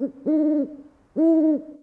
Mm-mm.